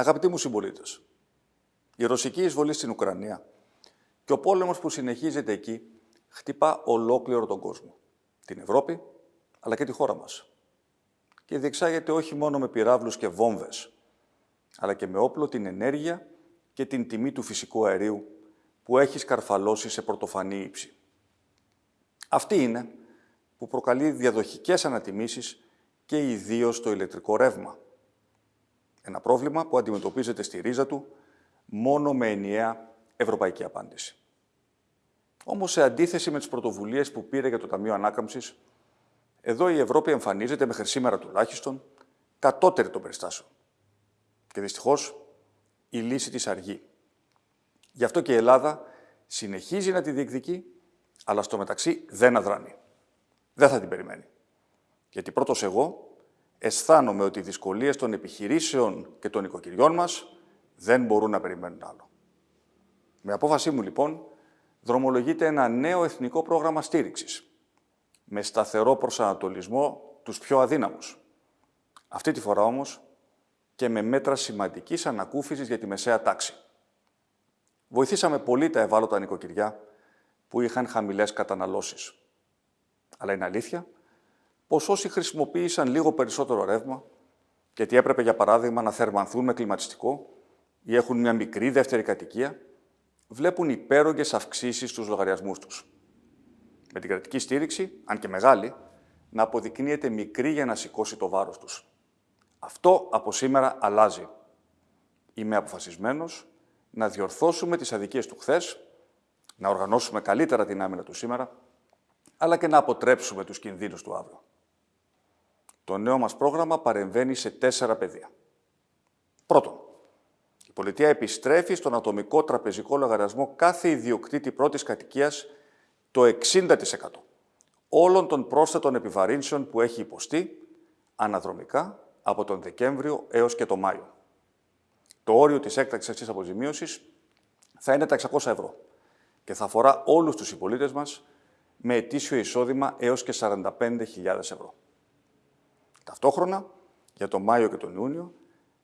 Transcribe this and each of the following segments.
Αγαπητοί μου συμπολίτες, η ρωσική εισβολή στην Ουκρανία και ο πόλεμος που συνεχίζεται εκεί χτυπά ολόκληρο τον κόσμο. Την Ευρώπη, αλλά και τη χώρα μας. Και διεξάγεται όχι μόνο με πυράβλους και βόμβες, αλλά και με όπλο την ενέργεια και την τιμή του φυσικού αερίου που έχει σκαρφαλώσει σε πρωτοφανή ύψη. Αυτή είναι που προκαλεί διαδοχικές ανατιμήσεις και ιδίως το ηλεκτρικό ρεύμα. Ένα πρόβλημα που αντιμετωπίζεται στη ρίζα του μόνο με ενιαία ευρωπαϊκή απάντηση. Όμως, σε αντίθεση με τις πρωτοβουλίες που πήρε για το Ταμείο Ανάκαμψης, εδώ η Ευρώπη εμφανίζεται μέχρι σήμερα τουλάχιστον κατώτερη των περιστάσεων. Και δυστυχώς η λύση της αργεί. Γι' αυτό και η Ελλάδα συνεχίζει να τη διεκδικεί, αλλά στο μεταξύ δεν αδράνει. Δεν θα την περιμένει. Γιατί πρώτος εγώ αισθάνομαι ότι οι δυσκολίες των επιχειρήσεων και των οικοκυριών μας δεν μπορούν να περιμένουν άλλο. Με απόφασή μου, λοιπόν, δρομολογείται ένα νέο εθνικό πρόγραμμα στήριξης, με σταθερό προσανατολισμό τους πιο αδύναμους. Αυτή τη φορά όμως και με μέτρα σημαντικής ανακούφισης για τη μεσαία τάξη. Βοηθήσαμε πολύ τα ευάλωτα νοικοκυριά που είχαν χαμηλές καταναλώσεις. Αλλά είναι αλήθεια πως όσοι χρησιμοποίησαν λίγο περισσότερο ρεύμα, γιατί έπρεπε για παράδειγμα να θερμανθούν με κλιματιστικό ή έχουν μια μικρή δεύτερη κατοικία, βλέπουν υπέρογγες αυξήσεις στους λογαριασμούς τους. Με την κρατική στήριξη, αν και μεγάλη, να αποδεικνύεται μικρή για να σηκώσει το βάρος τους. Αυτό από σήμερα αλλάζει. Είμαι αποφασισμένος να διορθώσουμε τις αδικίες του χθες, να οργανώσουμε καλύτερα την άμυνα του σήμερα, αλλά και να αποτρέψουμε τους κινδύνους του αύριο. Το νέο μας πρόγραμμα παρεμβαίνει σε τέσσερα πεδία. Πρώτον, η πολιτεία επιστρέφει στον ατομικό τραπεζικό λογαριασμό κάθε ιδιοκτήτη πρώτης κατοικίας το 60% όλων των πρόσθετων επιβαρύνσεων που έχει υποστεί αναδρομικά από τον Δεκέμβριο έως και τον Μάιο. Το όριο της έκτακτης αυτής αποζημίωσης θα είναι τα 600 ευρώ και θα αφορά όλους τους συμπολίτες μας με ετήσιο εισόδημα έως και 45.000 ευρώ. Ταυτόχρονα, για τον Μάιο και τον Ιούνιο,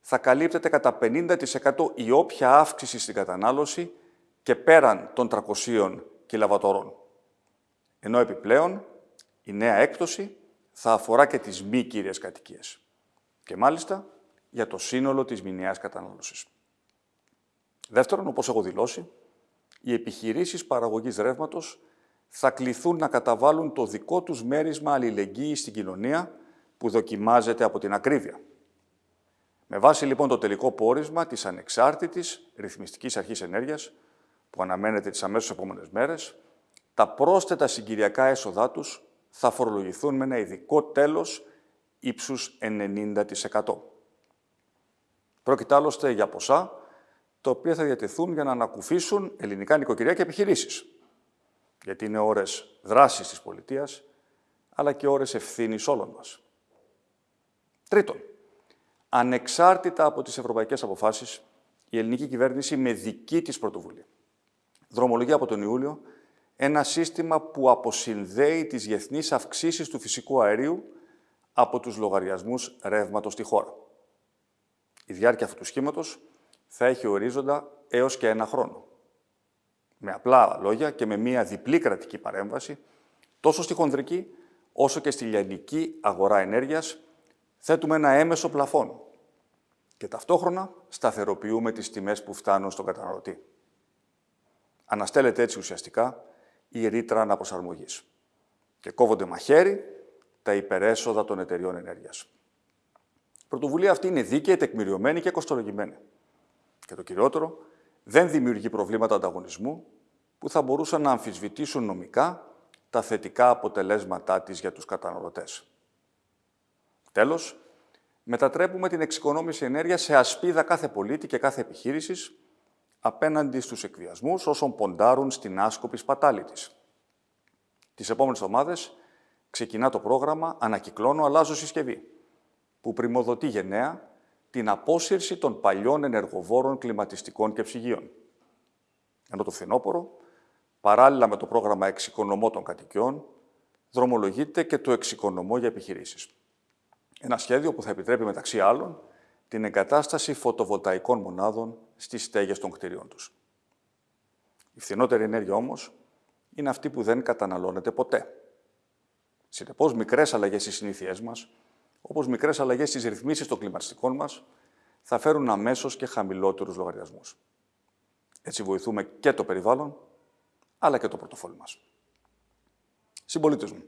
θα καλύπτεται κατά 50% η όποια αύξηση στην κατανάλωση και πέραν των 300 κιλαβατορών. Ενώ επιπλέον η νέα έκπτωση θα αφορά και τις μη κύριες κατοικίες. Και μάλιστα για το σύνολο της μηνιαίας κατανάλωσης. Δεύτερον, όπως έχω δηλώσει, οι επιχειρήσεις παραγωγής ρεύματος θα κληθούν να καταβάλουν το δικό τους μέρισμα αλληλεγγύη στην κοινωνία που δοκιμάζεται από την ακρίβεια. Με βάση λοιπόν το τελικό πόρισμα της ανεξάρτητης ρυθμιστικής αρχής ενέργειας, που αναμένεται τις αμέσως επόμενες μέρες, τα πρόσθετα συγκυριακά έσοδά τους θα φορολογηθούν με ένα ειδικό τέλος ύψους 90%. Πρόκειται άλλωστε για ποσά, τα οποία θα διατεθούν για να ανακουφίσουν ελληνικά νοικοκυριά και επιχειρήσεις. Γιατί είναι ώρες δράσης της πολιτείας, αλλά και ώρες ευθύνης όλων μας. Τρίτον, ανεξάρτητα από τις ευρωπαϊκές αποφάσεις, η ελληνική κυβέρνηση με δική της πρωτοβουλία δρομολογεί από τον Ιούλιο ένα σύστημα που αποσυνδέει τις διεθνείς αυξήσεις του φυσικού αερίου από τους λογαριασμούς ρεύματος στη χώρα. Η διάρκεια αυτού του σχήματος θα έχει ορίζοντα έως και ένα χρόνο. Με απλά λόγια και με μία διπλή κρατική παρέμβαση, τόσο στη χονδρική όσο και στη λιανική αγορά ενέργειας, θέτουμε ένα έμεσο πλαφόν και ταυτόχρονα σταθεροποιούμε τις τιμές που φτάνουν στον καταναλωτή. Αναστέλλεται έτσι ουσιαστικά η ρήτρα αναπροσαρμογής και κόβονται μαχαίρι τα υπερέσοδα των εταιριών ενέργειας. Η πρωτοβουλία αυτή είναι δίκαιη, τεκμηριωμένη και κοστολογημένη. Και το κυριότερο, δεν δημιουργεί προβλήματα ανταγωνισμού που θα μπορούσαν να αμφισβητήσουν νομικά τα θετικά αποτελέσματά της για τους καταναλωτές. Τέλος, μετατρέπουμε την εξοικονόμηση ενέργειας σε ασπίδα κάθε πολίτη και κάθε επιχείρησης απέναντι στους εκβιασμούς όσων ποντάρουν στην άσκοπη σπατάλη της. Τις επόμενες εβδομάδες ξεκινά το πρόγραμμα «Ανακυκλώνω, αλλάζω συσκευή», που πρημοδοτεί γενναία την απόσυρση των παλιών ενεργοβόρων κλιματιστικών και ψυγείων. Ενώ το φθινόπωρο, παράλληλα με το πρόγραμμα εξοικονομώ των κατοικιών, δρομολογείται και το εξοικονομώ για επιχειρήσεις. Ένα σχέδιο που θα επιτρέπει μεταξύ άλλων την εγκατάσταση φωτοβολταϊκών μονάδων στις στέγες των κτηρίων τους. Η φθηνότερη ενέργεια όμως είναι αυτή που δεν καταναλώνεται ποτέ. Συνεπώς, μικρές αλλαγές στις συνήθειές μας, όπως μικρές αλλαγές στις ρυθμίσεις των κλιματιστικών μας, θα φέρουν αμέσως και χαμηλότερους λογαριασμούς. Έτσι βοηθούμε και το περιβάλλον, αλλά και το πορτοφόλι μας. Συμπολίτες μου,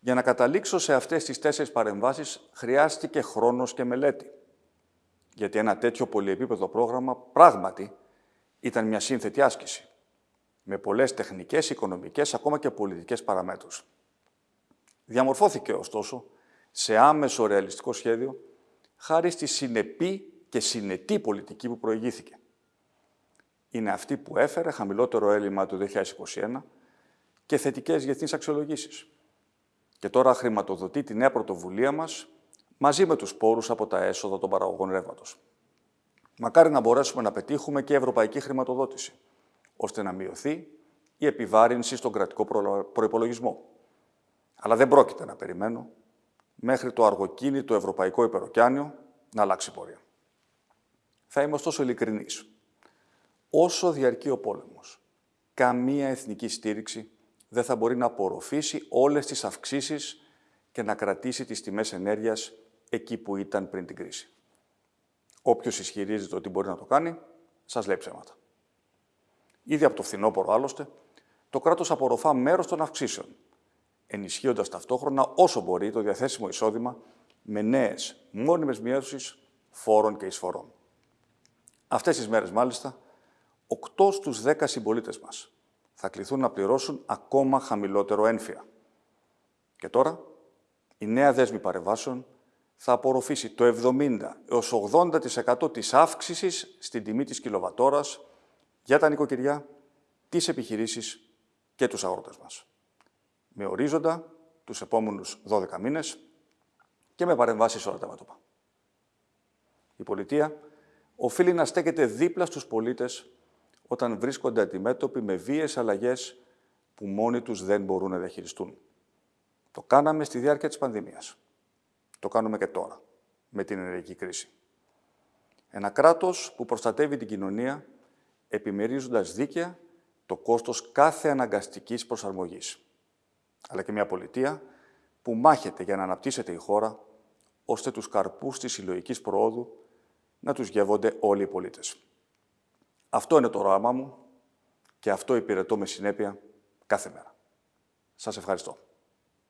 για να καταλήξω σε αυτές τις τέσσερις παρεμβάσεις χρειάστηκε χρόνος και μελέτη. Γιατί ένα τέτοιο πολυεπίπεδο πρόγραμμα πράγματι ήταν μια σύνθετη άσκηση, με πολλές τεχνικές, οικονομικές, ακόμα και πολιτικές παραμέτρους. Διαμορφώθηκε, ωστόσο, σε άμεσο ρεαλιστικό σχέδιο, χάρη στη συνεπή και συνετή πολιτική που προηγήθηκε. Είναι αυτή που έφερε χαμηλότερο έλλειμμα του 2021 και θετικές διεθνείς αξιολογήσεις. Και τώρα χρηματοδοτεί τη νέα πρωτοβουλία μας μαζί με τους πόρους από τα έσοδα των παραγωγών ρεύματος. Μακάρι να μπορέσουμε να πετύχουμε και ευρωπαϊκή χρηματοδότηση, ώστε να μειωθεί η επιβάρυνση στον κρατικό προϋπολογισμό. Αλλά δεν πρόκειται να περιμένω μέχρι το αργοκίνητο ευρωπαϊκό υπεροκιάνιο να αλλάξει πορεία. Θα είμαι ωστόσο ειλικρινής. Όσο διαρκεί ο πόλεμος, καμία εθνική στήριξη δεν θα μπορεί να απορροφήσει όλες τις αυξήσεις και να κρατήσει τις τιμές ενέργειας εκεί που ήταν πριν την κρίση. Όποιος ισχυρίζεται ότι μπορεί να το κάνει, σας λέει ψέματα. Ήδη από το φθινόπωρο, άλλωστε, το κράτος απορροφά μέρος των αυξήσεων, ενισχύοντας ταυτόχρονα όσο μπορεί το διαθέσιμο εισόδημα με νέες μόνιμες μειώσεις φόρων και εισφορών. Αυτές τις μέρες, μάλιστα, 8 στους 10 συμπολίτες μας θα κληθούν να πληρώσουν ακόμα χαμηλότερο ένφια. Και τώρα, η νέα δέσμη παρεμβάσεων θα απορροφήσει το 70 έως 80% της αύξησης στην τιμή της κιλοβατόρας για τα νοικοκυριά, τις επιχειρήσεις και τους αγρότες μας. Με ορίζοντα τους επόμενους 12 μήνες και με παρεμβάσεις όλα τα μέτωπα. Η πολιτεία οφείλει να στέκεται δίπλα στους πολίτες όταν βρίσκονται αντιμέτωποι με βίες αλλαγές που μόνοι τους δεν μπορούν να διαχειριστούν. Το κάναμε στη διάρκεια της πανδημίας. Το κάνουμε και τώρα, με την ενεργική κρίση. Ένα κράτος που προστατεύει την κοινωνία, επιμερίζοντας δίκαια το κόστος κάθε αναγκαστικής προσαρμογής. Αλλά και μια πολιτεία που μάχεται για να αναπτύσσεται η χώρα, ώστε τους καρπούς της συλλογικής προόδου να τους γεύονται όλοι οι πολίτες. Αυτό είναι το όραμά μου και αυτό υπηρετώ με συνέπεια κάθε μέρα. Σας ευχαριστώ.